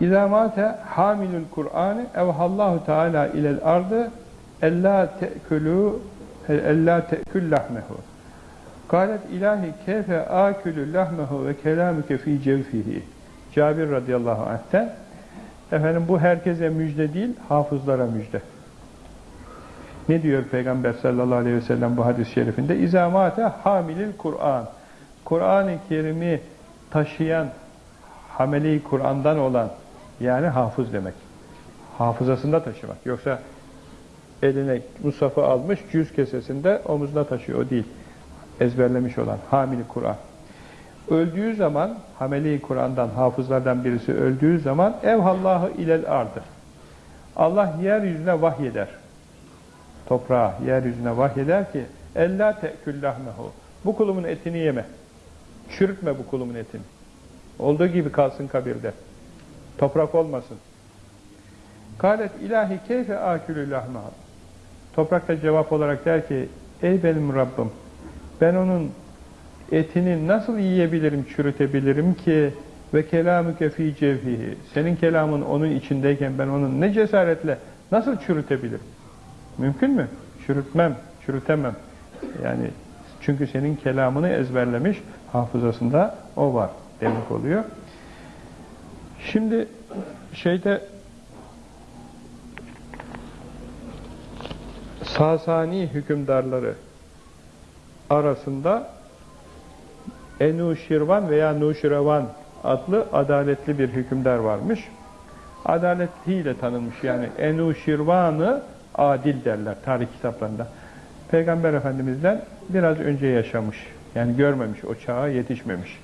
İzâ mâte hamilul Kur'an'ı evhallahu teâlâ ilel ardı ellâ te'kulû ellâ te'kül lahmehu. Kâlet ilahi keyfe âkülü lahmehu ve kelâmüke fî cevfihi. Cabir radıyallahu anh'ten efendim bu herkese müjde değil, hafızlara müjde. Ne diyor Peygamber sallallahu aleyhi ve sellem bu hadis-i şerifinde? İzamate hamilil Kur'an. Kur'an-ı Kerim'i taşıyan, hameli Kur'an'dan olan, yani hafız demek. Hafızasında taşımak. Yoksa eline Musaf'ı almış, cüz kesesinde omuzuna taşıyor. O değil. Ezberlemiş olan, hamili Kur'an. Öldüğü zaman, hameli Kur'an'dan, hafızlardan birisi öldüğü zaman evhallahı ilel ardır. Allah yeryüzüne vahyeder. Toprağa, yeryüzüne vahyeder ki Ella te'küllahmehu. Bu kulumun etini yeme. Çürütme bu kulumun etini. Olduğu gibi kalsın kabirde. Toprak olmasın. Kalet ilahi keyfe akülü lahmehu. Toprak da cevap olarak der ki Ey benim Rabbim ben onun etini nasıl yiyebilirim, çürütebilirim ki ve kelamüke fî cevhihi. Senin kelamın onun içindeyken ben onun ne cesaretle nasıl çürütebilirim? Mümkün mü? Çürütmem, çürütemem. Yani çünkü senin kelamını ezberlemiş, hafızasında o var demek oluyor. Şimdi şeyde Sasani hükümdarları arasında Enuşirvan veya Nuşirevan adlı adaletli bir hükümdar varmış. Adaletiyle tanınmış yani Enuşirvan'ı adil derler tarih kitaplarında. Peygamber Efendimiz'den biraz önce yaşamış. Yani görmemiş, o çağa yetişmemiş.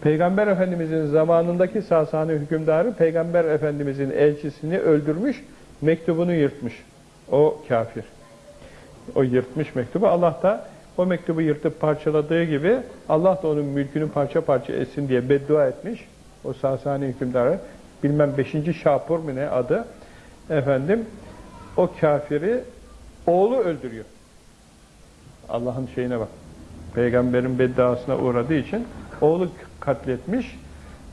Peygamber Efendimiz'in zamanındaki Sasani hükümdarı Peygamber Efendimiz'in elçisini öldürmüş, mektubunu yırtmış. O kafir. O yırtmış mektubu. Allah da o mektubu yırtıp parçaladığı gibi Allah da onun mülkünü parça parça etsin diye beddua etmiş. O Sasani hükümdarı bilmem 5. Şapur mu ne adı efendim o kafiri oğlu öldürüyor. Allah'ın şeyine bak. Peygamberin bedduasına uğradığı için oğlu katletmiş.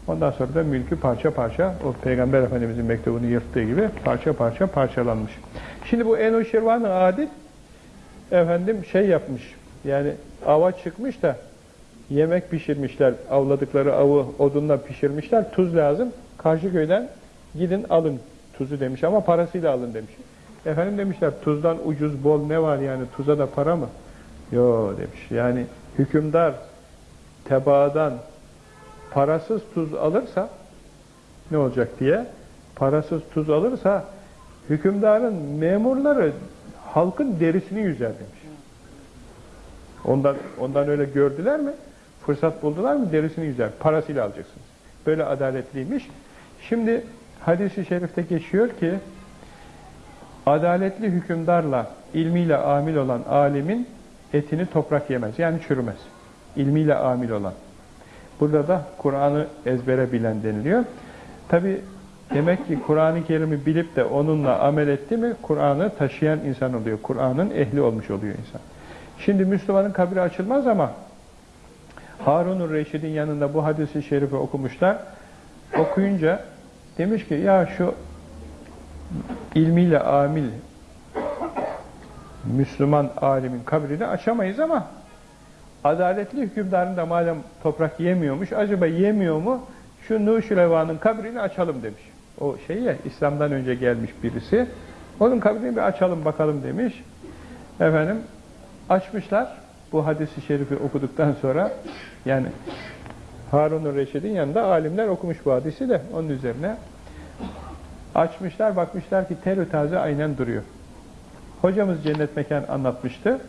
Ondan sonra da mülkü parça parça o Peygamber Efendimizin mektubunu yırttığı gibi parça parça parçalanmış. Şimdi bu Enoşirvan-ı Adil efendim şey yapmış. Yani ava çıkmış da yemek pişirmişler. Avladıkları avı odunla pişirmişler. Tuz lazım. Karşı köyden gidin alın tuzu demiş ama parasıyla alın demiş. Efendim demişler tuzdan ucuz bol ne var yani tuza da para mı? Yo demiş. Yani hükümdar tebaadan parasız tuz alırsa ne olacak diye parasız tuz alırsa hükümdarın memurları halkın derisini yüzer demiş. Ondan, ondan öyle gördüler mi? Fırsat buldular mı? Derisini yüzer. Parasıyla alacaksınız. Böyle adaletliymiş. Şimdi hadisi şerifte geçiyor ki adaletli hükümdarla ilmiyle amil olan alimin etini toprak yemez. Yani çürümez. İlmiyle amil olan. Burada da Kur'an'ı ezbere bilen deniliyor. Tabi demek ki Kur'an-ı Kerim'i bilip de onunla amel etti mi Kur'an'ı taşıyan insan oluyor. Kur'an'ın ehli olmuş oluyor insan. Şimdi Müslümanın kabri açılmaz ama Harun-ur Reşid'in yanında bu hadisi şerifi okumuşlar. Okuyunca demiş ki ya şu ilmiyle amil Müslüman alimin kabrini açamayız ama adaletli hükümdarın da madem toprak yemiyormuş, acaba yemiyor mu? Şu Nuşirevan'ın kabrini açalım demiş. O şey ya, İslam'dan önce gelmiş birisi. Onun kabrini bir açalım bakalım demiş. Efendim, açmışlar. Bu hadisi şerifi okuduktan sonra, yani Harun-ı Reşid'in yanında alimler okumuş bu hadisi de onun üzerine. Açmışlar, bakmışlar ki terü taze aynen duruyor. Hocamız cennet mekan anlatmıştı.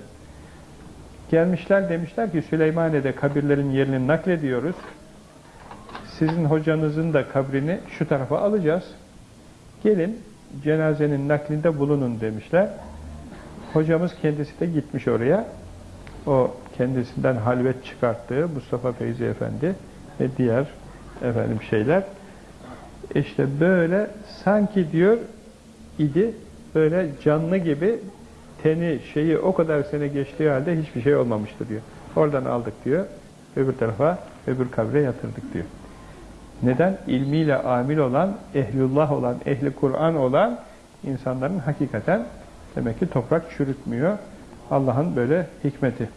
Gelmişler demişler ki Süleymaniye'de kabirlerin yerini naklediyoruz. Sizin hocanızın da kabrini şu tarafa alacağız. Gelin cenazenin naklinde bulunun demişler. Hocamız kendisi de gitmiş oraya. O kendisinden halvet çıkarttığı Mustafa Feyzi Efendi ve diğer efendim şeyler. İşte böyle sanki diyor idi böyle canlı gibi teni şeyi o kadar sene geçtiği halde hiçbir şey olmamıştı diyor. Oradan aldık diyor. Öbür tarafa, öbür kabre yatırdık diyor. Neden? İlmiyle amil olan, ehlullah olan, ehli Kur'an olan insanların hakikaten demek ki toprak çürütmüyor. Allah'ın böyle hikmeti.